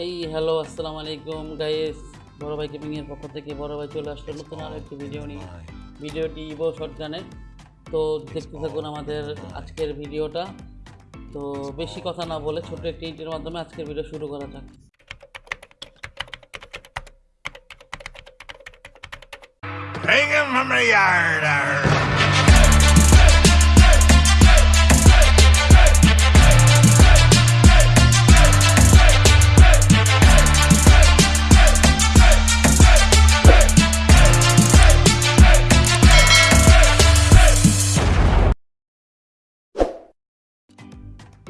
Hey hello আসসালামু আলাইকুম guys বড় ভাই গেমিং এর পক্ষ থেকে বড় ভাই চলে আসলো নতুন আরও একটি ভিডিও নিয়ে। ভিডিওটি ইভো শর্টগানের তো দেখতে থাকুন আমাদের আজকের ভিডিওটা তো বেশি কথা না বলে ছোট একটি ইন্টের মাধ্যমে আজকের ভিডিও শুরু করা যাক। Take him from the yard.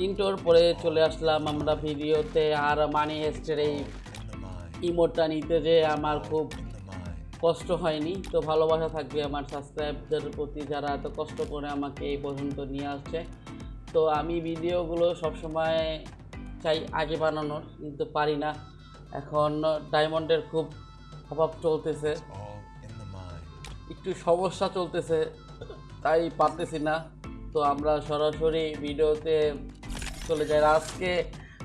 ইন্টোর পরে চলে আসলাম আমরা ভিডিওতে আর মানি হেস্টের এই ইমোটটা নিতে যে আমার খুব কষ্ট হয়নি। তো ভালোবাসা থাকবে আমার সাবস্ক্রাইবদের প্রতি যারা এত কষ্ট করে আমাকে এই পর্যন্ত নিয়ে আসছে। তো আমি ভিডিওগুলো সবসময় চাই আগে বানানোর, কিন্তু পারি না। এখন ডায়মন্ডের খুব অভাব চলতেছে। একটু সমস্যা চলতেছে, তাই পারতেছি না। তো আমরা সরাসরি ভিডিওতে চলে যাই আর আজকে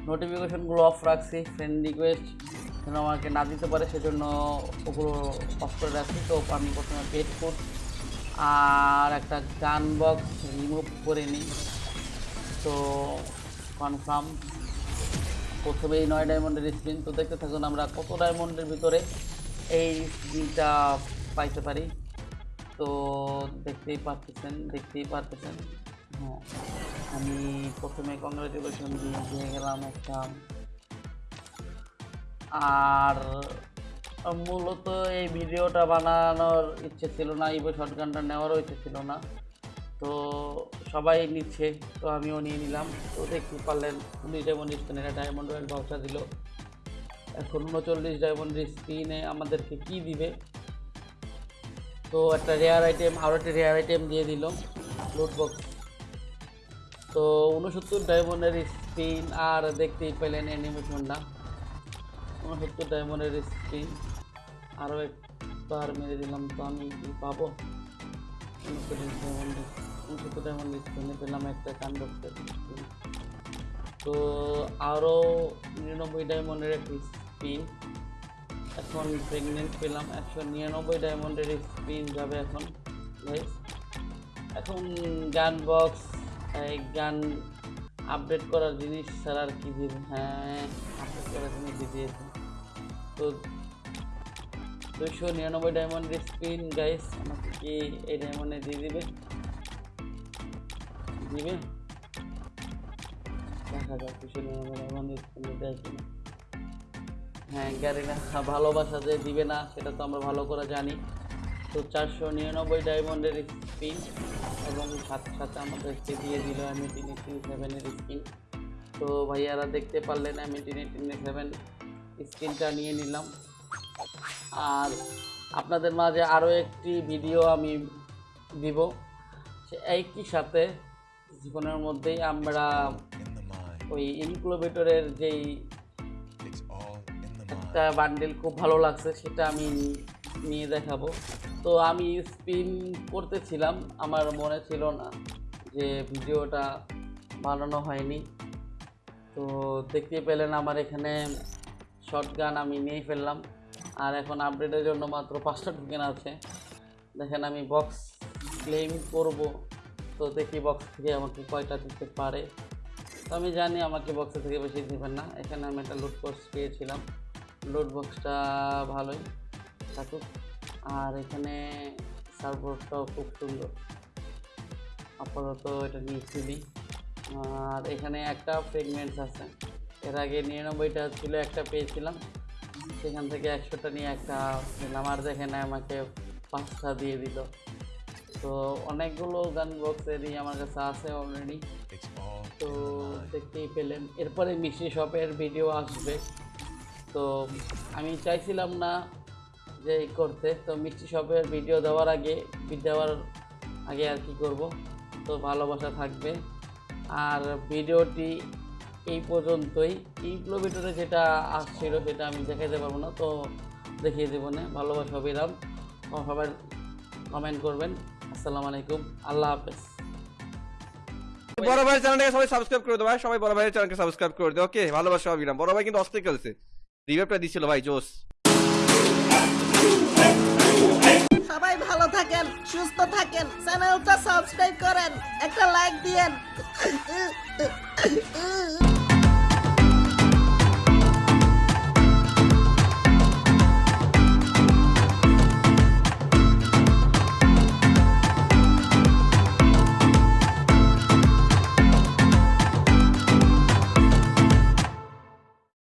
নোটিফিকেশনগুলো অফ রাখছি ফ্রেন্ড রিকোয়েস্ট যেন আমাকে না দিতে পারে, সেজন্য ওগুলো অফ করে রাখছি। তো আমি প্রথমে পেড ফুড আর একটা গান বক্স রিমুভ করে নিই। তো কনফার্ম প্রথমেই নয় ডায়মন্ডের স্ক্রিন তো দেখতে থাকুন আমরা কত ডায়মন্ডের ভিতরে এই স্ক্রিনটা পাইতে পারি। তো দেখতেই পারতেছেন দেখতেই পারতেছেন। হ্যাঁ। আমি প্রথমে কংগ্রেচুলেশন দিয়ে দিয়ে গেলাম একটা। আর মূলত এই ভিডিওটা বানানোর ইচ্ছে ছিল না ইভো শর্টগানটা নেওয়ারও ইচ্ছে ছিল না। তো সবাই নিচ্ছে, তো আমিও নিয়ে নিলাম। তো দেখতে পারলেন, উনিশ ডায়মন্ড এটা ডায়মন্ড রয়েল ভাউচার দিল। এখন উনচল্লিশ ডায়মন্ড স্পিনে আমাদেরকে কি দিবে? তো একটা রেয়ার আইটেম আরও একটা রেয়ার আইটেম দিয়ে দিল। লুট বক্স তো উনসত্তর ডায়মন্ডের স্পিন আর দেখতেই পেলেন অ্যানিমেশনটা। উনসত্তর ডায়মন্ডের স্পিন। আরও একবার মেরে দিলাম তো আমি কি পাবো? উনসত্তর ডায়মন্ড উনসত্তর ডায়মন্ড স্পিনে পেলাম একটা স্পিন। তো আরও নিরানব্বই ডায়মন্ডের একটি স্পিন। এখন প্রেগনেন্ট পেলাম। একশো নিরানব্বই ডায়মন্ডের স্পিন যাবে এখন। এখন গান বক্স গান আপডেট করার জিনিস ছাড়া আর কি দিবে? হ্যাঁ আপডেট করার জিনিস দিয়ে দিয়েছে। তো দুশো নিরানব্বই ডায়মন্ডের স্পিন গাইস আমাকে কি এই ডায়মন্ডে দিয়ে দিবে? দিবে? দেখা যাক দুশো নিরানব্বই ডায়মন্ডের স্পিনে দেয় হ্যাঁ না ভালোবাসা যে দিবে না, সেটা তো আমরা ভালো করে জানি। তো চারশো নিরানব্বই ডায়মন্ডের স্পিন এবং সাথে সাথে আমাদেরকে দিয়ে দিল এমিটিন এইটিন সেভেনের স্কিন। তো ভাইয়ারা দেখতে পারলেন এমিটিন এইটিন সেভেন স্কিনটা নিয়ে নিলাম। আর আপনাদের মাঝে আরও একটি ভিডিও আমি দিব। সে একই সাথে জীবনের মধ্যেই আমরা ওই ইনক্লোবেটরের যেই একটা বান্ডেল খুব ভালো লাগছে সেটা আমি নিয়ে দেখাবো। তো আমি স্পিন করতেছিলাম, আমার মনে ছিল না যে ভিডিওটা বানানো হয়নি। তো দেখতে পেলেন আমার এখানে শর্ট গান আমি নিয়ে ফেললাম, আর এখন আপডেটের জন্য মাত্র পাঁচটা টোকেন আছে। দেখেন আমি বক্স ক্লেম করব, তো দেখি বক্স থেকে আমাকে কয়টা দিতে পারে। তো আমি জানি আমাকে বক্সের থেকে বেশি দেবেন না, এখানে আমি একটা লুট বক্স পেয়েছিলাম। লুট বক্সটা ভালোই থাকুক। আর এখানে সার্ভারটাও খুব সুন্দর। আপাতত এটা নিয়েছিলি আর এখানে একটা ফ্রেগমেন্টস আছে। এর আগে নিরানব্বইটা ছিল, একটা পেয়েছিলাম। সেখান থেকে একশোটা নিয়ে একটা পেলাম আর দেখে না আমাকে পাঁচটা দিয়ে দিল। তো অনেকগুলো গান বক্সেরই আমার কাছে আছে অলরেডি তো দেখতেই পেলেন। এরপরে মিষ্টি শপের ভিডিও আসবে। তো আমি চাইছিলাম না যে করতে, তো মিষ্টি শপের ভিডিও দেওয়ার আগে দেওয়ার আগে আর কি করব? তো ভালোবাসা থাকবে। আর ভিডিওটি এই পর্যন্তই। ইনক্লোভিটরে যেটা আসছিল, সেটা আমি দেখাতে পারব না, তো দেখিয়ে দেবো না। ভালোবাসা বিরাম সবাই কমেন্ট করবেন। আসসালামু আলাইকুম। আল্লাহ হাফেজ। বড় ভাইয়ের চ্যানেলটাকে সবাই সাবস্ক্রাইব করে দেবো। সবাই বড় ভাইয়ের চ্যানেলকে সাবস্ক্রাইব করে দেবো ওকে ভালোবাসা অবিরাম বড় ভাই কিন্তু অস্থির খেলছে। রিভাইভটা দিছিল ভাই জোস সবাই ভালো থাকেন সুস্থ থাকেন চ্যানেলটা সাবস্ক্রাইব করেন একটা লাইক দিয়েন।